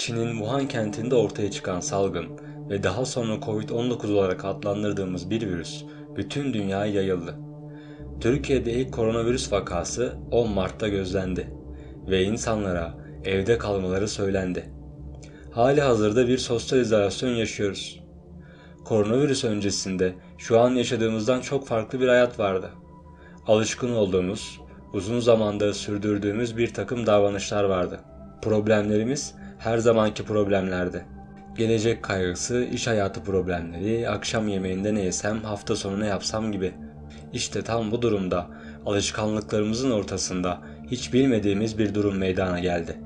Çin'in Wuhan kentinde ortaya çıkan salgın ve daha sonra Covid-19 olarak adlandırdığımız bir virüs bütün dünyaya yayıldı. Türkiye'de ilk koronavirüs vakası 10 Mart'ta gözlendi ve insanlara evde kalmaları söylendi. Hali hazırda bir sosyal izolasyon yaşıyoruz. Koronavirüs öncesinde şu an yaşadığımızdan çok farklı bir hayat vardı. Alışkın olduğumuz, uzun zamandır sürdürdüğümüz bir takım davranışlar vardı. Problemlerimiz her zamanki problemlerdi. Gelecek kaygısı, iş hayatı problemleri, akşam yemeğinde ne yesem, hafta sonu ne yapsam gibi. İşte tam bu durumda alışkanlıklarımızın ortasında hiç bilmediğimiz bir durum meydana geldi.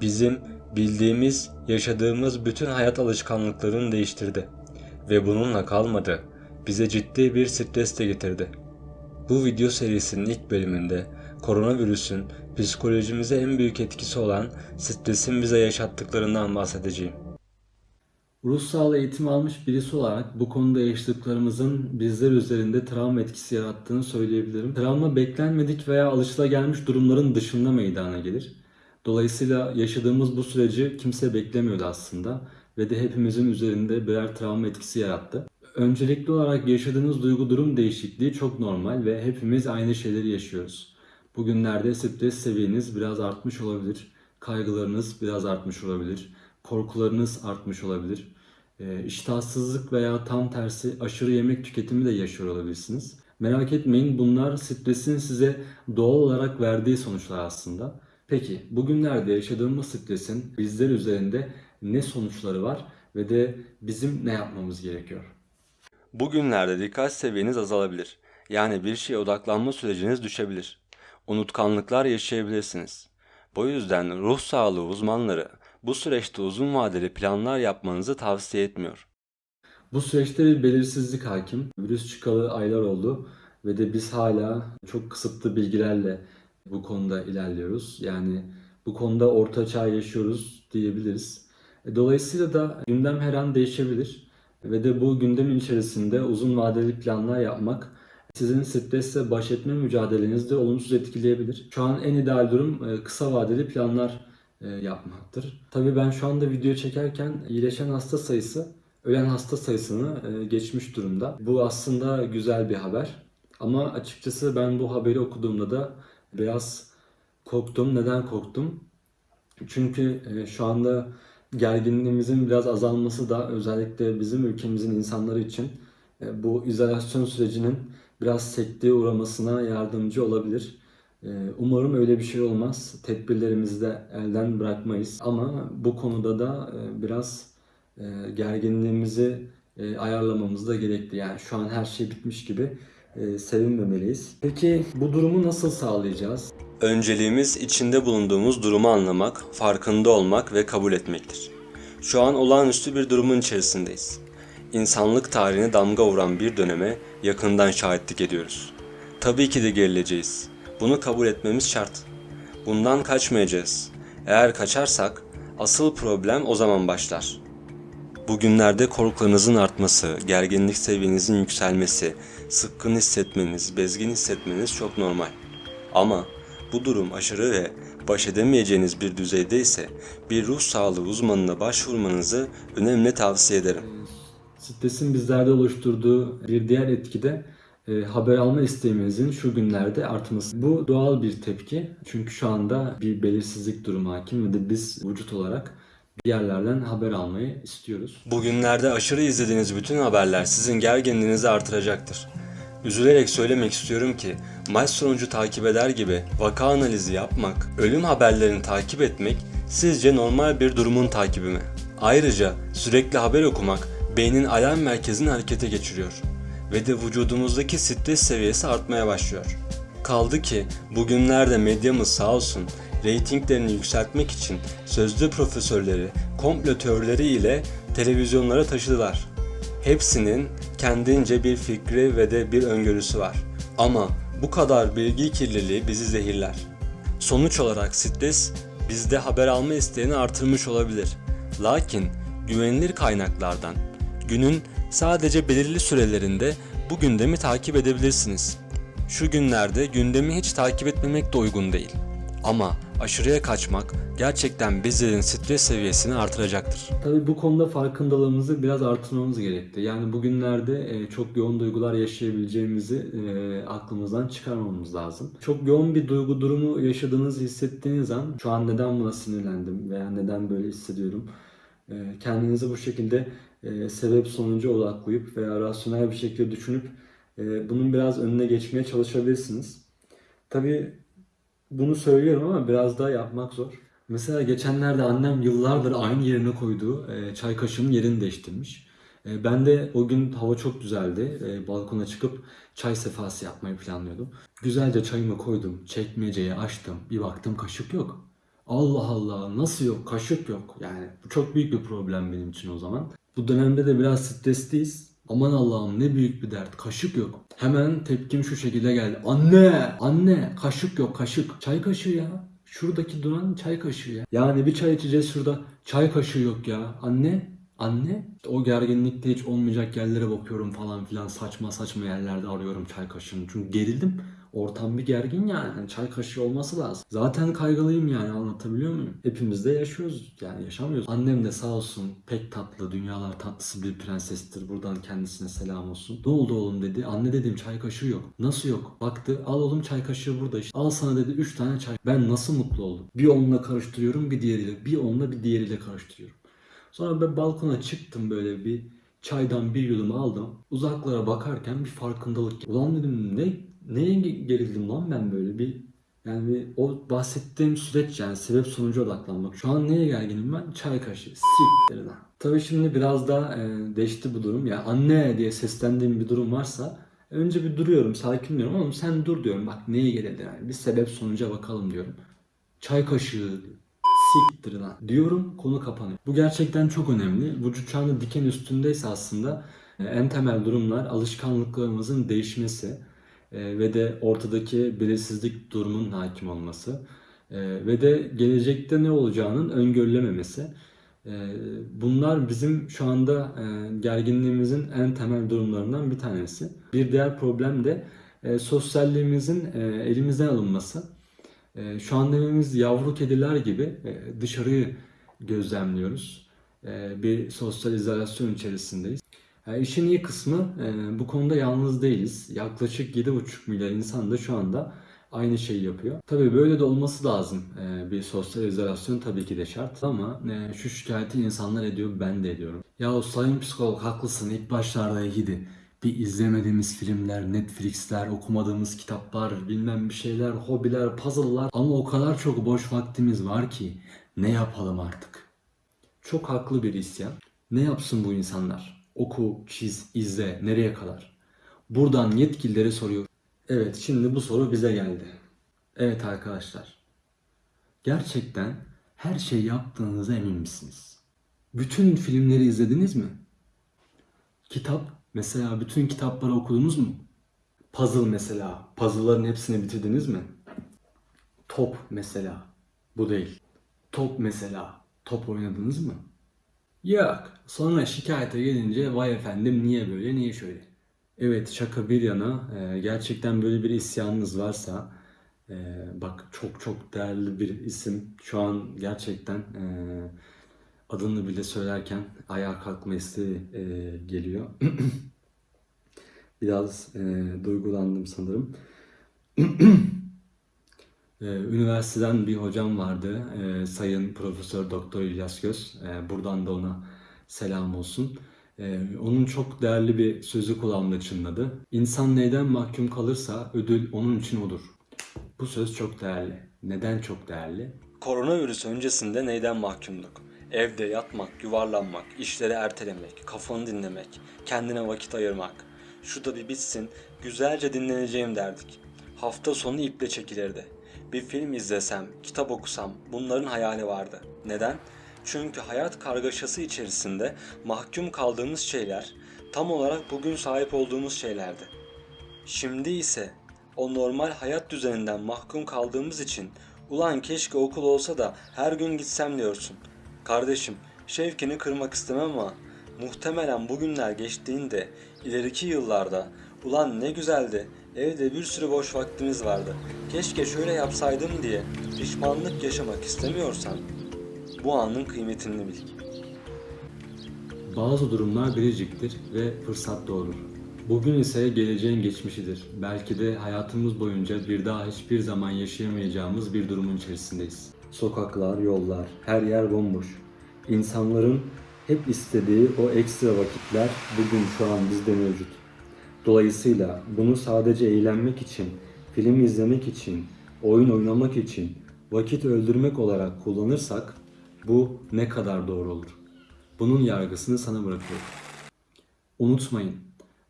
Bizim bildiğimiz, yaşadığımız bütün hayat alışkanlıklarını değiştirdi ve bununla kalmadı. Bize ciddi bir stres de getirdi. Bu video serisinin ilk bölümünde koronavirüsün psikolojimize en büyük etkisi olan stresin bize yaşattıklarından bahsedeceğim. Ruh sağlığı eğitimi almış birisi olarak bu konuda yaşadıklarımızın bizler üzerinde travma etkisi yarattığını söyleyebilirim. Travma beklenmedik veya alışılagelmiş durumların dışında meydana gelir. Dolayısıyla yaşadığımız bu süreci kimse beklemiyordu aslında ve de hepimizin üzerinde birer travma etkisi yarattı. Öncelikli olarak yaşadığınız duygu durum değişikliği çok normal ve hepimiz aynı şeyleri yaşıyoruz. Bugünlerde stres seviyeniz biraz artmış olabilir, kaygılarınız biraz artmış olabilir, korkularınız artmış olabilir. E, iştahsızlık veya tam tersi aşırı yemek tüketimi de yaşıyor olabilirsiniz. Merak etmeyin bunlar stresin size doğal olarak verdiği sonuçlar aslında. Peki bugünlerde yaşadığımız stresin bizler üzerinde ne sonuçları var ve de bizim ne yapmamız gerekiyor? Bugünlerde dikkat seviyeniz azalabilir. Yani bir şeye odaklanma süreciniz düşebilir. Unutkanlıklar yaşayabilirsiniz. Bu yüzden ruh sağlığı uzmanları bu süreçte uzun vadeli planlar yapmanızı tavsiye etmiyor. Bu süreçte bir belirsizlik hakim. Virüs çıkalı aylar oldu ve de biz hala çok kısıtlı bilgilerle bu konuda ilerliyoruz. Yani bu konuda orta çağ yaşıyoruz diyebiliriz. E, Dolayısıyla da gündem her an değişebilir ve de bu gündemin içerisinde uzun vadeli planlar yapmak sizin stresle baş etme mücadelenizde olumsuz etkileyebilir. Şu an en ideal durum e, kısa vadeli planlar e, yapmaktır. Tabii ben şu anda video çekerken iyileşen hasta sayısı ölen hasta sayısını e, geçmiş durumda. Bu aslında güzel bir haber. Ama açıkçası ben bu haberi okuduğumda da biraz korktum. Neden korktum? Çünkü şu anda gerginliğimizin biraz azalması da özellikle bizim ülkemizin insanları için bu izolasyon sürecinin biraz sekteye uğramasına yardımcı olabilir. E, Umarım öyle bir şey olmaz. Tedbirlerimizi de elden bırakmayız. Ama bu konuda da e, biraz e, gerginliğimizi e, ayarlamamız da gerekli. Yani şu an her şey bitmiş gibi sevinmemeliyiz. Peki bu durumu nasıl sağlayacağız? Önceliğimiz içinde bulunduğumuz durumu anlamak, farkında olmak ve kabul etmektir. Şu an olağanüstü bir durumun içerisindeyiz. İnsanlık tarihine damga vuran bir döneme yakından şahitlik ediyoruz. Tabii ki de gerileceğiz. Bunu kabul etmemiz şart. Bundan kaçmayacağız. Eğer kaçarsak asıl problem o zaman başlar. Bugünlerde korkularınızın artması, gerginlik seviyenizin yükselmesi, sıkkın hissetmeniz, bezgin hissetmeniz çok normal. Ama bu durum aşırı ve baş edemeyeceğiniz bir düzeyde ise bir ruh sağlığı uzmanına başvurmanızı önemli tavsiye ederim. Stresin bizlerde oluşturduğu bir diğer etki de e, haber alma isteğimizin şu günlerde artması. Bu doğal bir tepki. Çünkü şu anda bir belirsizlik durumu hakim ve de biz vücut olarak bir yerlerden haber almayı istiyoruz. Bugünlerde aşırı izlediğiniz bütün haberler sizin gerginliğinizi artıracaktır. Üzülerek söylemek istiyorum ki maç sonucu takip eder gibi vaka analizi yapmak, ölüm haberlerini takip etmek sizce normal bir durumun takibi mi? Ayrıca sürekli haber okumak beynin alarm merkezini harekete geçiriyor ve de vücudumuzdaki stres seviyesi artmaya başlıyor. Kaldı ki bugünlerde medyamız sağ olsun reytinglerini yükseltmek için sözlü profesörleri, komplo teorileri ile televizyonlara taşıdılar. Hepsinin kendince bir fikri ve de bir öngörüsü var. Ama bu kadar bilgi kirliliği bizi zehirler. Sonuç olarak stres bizde haber alma isteğini artırmış olabilir. Lakin güvenilir kaynaklardan günün sadece belirli sürelerinde bu gündemi takip edebilirsiniz. Şu günlerde gündemi hiç takip etmemek de uygun değil. Ama Aşırıya kaçmak gerçekten bizlerin stres seviyesini artıracaktır. Tabii bu konuda farkındalığımızı biraz artırmamız gerekti. Yani bugünlerde e, çok yoğun duygular yaşayabileceğimizi e, aklımızdan çıkarmamız lazım. Çok yoğun bir duygu durumu yaşadığınızı hissettiğiniz an şu an neden buna sinirlendim veya neden böyle hissediyorum e, kendinizi bu şekilde e, sebep sonucu odaklayıp veya rasyonel bir şekilde düşünüp e, bunun biraz önüne geçmeye çalışabilirsiniz. Tabii bunu söylüyorum ama biraz daha yapmak zor. Mesela geçenlerde annem yıllardır aynı yerine koyduğu e, çay kaşığının yerini değiştirmiş. E, ben de o gün hava çok güzeldi. Balkona çıkıp çay sefası yapmayı planlıyordum. Güzelce çayımı koydum, çekmeceyi açtım. Bir baktım kaşık yok. Allah Allah nasıl yok kaşık yok. Yani bu çok büyük bir problem benim için o zaman. Bu dönemde de biraz stresliyiz. Aman Allah'ım ne büyük bir dert. Kaşık yok. Hemen tepkim şu şekilde geldi. Anne! Anne! Kaşık yok kaşık. Çay kaşığı ya. Şuradaki duran çay kaşığı ya. Yani bir çay içeceğiz şurada. Çay kaşığı yok ya. Anne! Anne! O gerginlikte hiç olmayacak yerlere bakıyorum falan filan. Saçma saçma yerlerde arıyorum çay kaşığını. Çünkü gerildim. Ortam bir gergin yani. Hani çay kaşığı olması lazım. Zaten kaygılıyım yani anlatabiliyor muyum? Hepimiz de yaşıyoruz. Yani yaşamıyoruz. Annem de sağ olsun pek tatlı, dünyalar tatlısı bir prensestir. Buradan kendisine selam olsun. Ne oldu oğlum dedi. Anne dedim çay kaşığı yok. Nasıl yok? Baktı al oğlum çay kaşığı burada işte. Al sana dedi 3 tane çay. Ben nasıl mutlu oldum. Bir onunla karıştırıyorum bir diğeriyle. Bir onunla bir diğeriyle karıştırıyorum. Sonra ben balkona çıktım böyle bir çaydan bir yudum aldım. Uzaklara bakarken bir farkındalık. Ulan dedim ne neye gerildim lan ben böyle bir yani o bahsettiğim süreç yani sebep sonucu odaklanmak. Şu an neye gerginim ben? Çay kaşığı. Siktir lan. Tabii şimdi biraz daha e, değişti bu durum. Ya anne diye seslendiğim bir durum varsa önce bir duruyorum, sakinliyorum. Oğlum sen dur diyorum. Bak neye gerildi yani. Bir sebep sonuca bakalım diyorum. Çay kaşığı siktir lan diyorum konu kapanıyor. Bu gerçekten çok önemli. Vücut anda diken üstündeyse aslında e, en temel durumlar alışkanlıklarımızın değişmesi e, ve de ortadaki belirsizlik durumunun hakim olması e, ve de gelecekte ne olacağının öngörülememesi. E, Bunlar bizim şu anda e, gerginliğimizin en temel durumlarından bir tanesi. Bir diğer problem de e, sosyalliğimizin e, elimizden alınması. Şu an evimiz yavru kediler gibi e, dışarıyı gözlemliyoruz. Bir sosyal izolasyon içerisindeyiz. Yani işin iyi kısmı e, bu konuda yalnız değiliz. Yaklaşık 7,5 milyar insan da şu anda aynı şeyi yapıyor. Tabii böyle de olması lazım. E, Bir sosyal izolasyon tabii ki de şart ama e, şu şikayeti insanlar ediyor ben de ediyorum. Ya sayın psikolog haklısın ilk başlarda iyiydi. Bir izlemediğimiz filmler, Netflix'ler, okumadığımız kitaplar, bilmem bir şeyler, hobiler, puzzle'lar ama o kadar çok boş vaktimiz var ki ne yapalım artık? Çok haklı bir isyan. Ne yapsın bu insanlar? Oku, çiz, izle, nereye kadar? Buradan yetkililere soruyor. Evet, şimdi bu soru bize geldi. Evet arkadaşlar. Gerçekten her şey yaptığınıza emin misiniz? Bütün filmleri izlediniz mi? Kitap, mesela bütün kitapları okudunuz mu? Puzzle mesela, puzzle'ların hepsini bitirdiniz mi? Top mesela, bu değil. Top mesela, top oynadınız mı? Yok. Sonra şikayete gelince vay efendim niye böyle niye şöyle. Evet şaka bir yana e, gerçekten böyle bir isyanınız varsa e, bak çok çok değerli bir isim şu an gerçekten e, adını bile söylerken ayağa kalkma isteği geliyor. Biraz duygulandım sanırım. Ee, Üniversiteden bir hocam vardı, ee, Sayın Profesör Doktor İlyas Göz. Ee, buradan da ona selam olsun. Onun çok değerli bir sözü kulağımda çınladı. İnsan neyden mahkum kalırsa ödül onun için odur. Bu söz çok değerli. Neden çok değerli? Koronavirüs öncesinde neyden mahkumduk? Evde yatmak, yuvarlanmak, işleri ertelemek, kafanı dinlemek, kendine vakit ayırmak. Şu da bir bitsin, güzelce dinleneceğim derdik. Hafta sonu iple çekilirdi. Bir film izlesem, kitap okusam bunların hayali vardı. Neden? Çünkü hayat kargaşası içerisinde mahkum kaldığımız şeyler tam olarak bugün sahip olduğumuz şeylerdi. Şimdi ise o normal hayat düzeninden mahkum kaldığımız için ulan keşke okul olsa da her gün gitsem diyorsun. Kardeşim şevkini kırmak istemem ama muhtemelen bugünler geçtiğinde ileriki yıllarda ulan ne güzeldi Evde bir sürü boş vaktimiz vardı. Keşke şöyle yapsaydım diye pişmanlık yaşamak istemiyorsan bu anın kıymetini bil. Bazı durumlar biriciktir ve fırsat doğurur. Bugün ise geleceğin geçmişidir. Belki de hayatımız boyunca bir daha hiçbir zaman yaşayamayacağımız bir durumun içerisindeyiz. Sokaklar, yollar, her yer bomboş. İnsanların hep istediği o ekstra vakitler bugün şu an bizde mevcut. Dolayısıyla bunu sadece eğlenmek için, film izlemek için, oyun oynamak için, vakit öldürmek olarak kullanırsak bu ne kadar doğru olur? Bunun yargısını sana bırakıyorum. Unutmayın,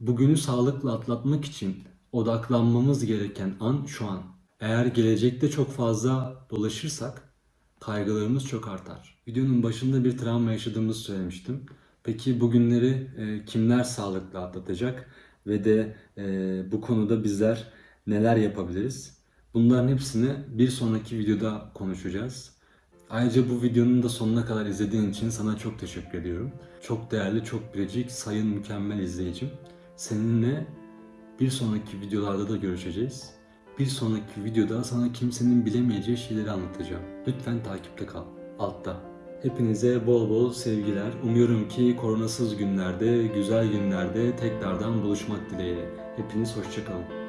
bugünü sağlıkla atlatmak için odaklanmamız gereken an şu an. Eğer gelecekte çok fazla dolaşırsak kaygılarımız çok artar. Videonun başında bir travma yaşadığımızı söylemiştim. Peki bugünleri e, kimler sağlıkla atlatacak ve de e, bu konuda bizler neler yapabiliriz? Bunların hepsini bir sonraki videoda konuşacağız. Ayrıca bu videonun da sonuna kadar izlediğin için sana çok teşekkür ediyorum. Çok değerli, çok biricik, sayın mükemmel izleyicim. Seninle bir sonraki videolarda da görüşeceğiz. Bir sonraki videoda sana kimsenin bilemeyeceği şeyleri anlatacağım. Lütfen takipte kal. Altta. Hepinize bol bol sevgiler. Umuyorum ki koronasız günlerde, güzel günlerde tekrardan buluşmak dileğiyle. Hepiniz hoşçakalın.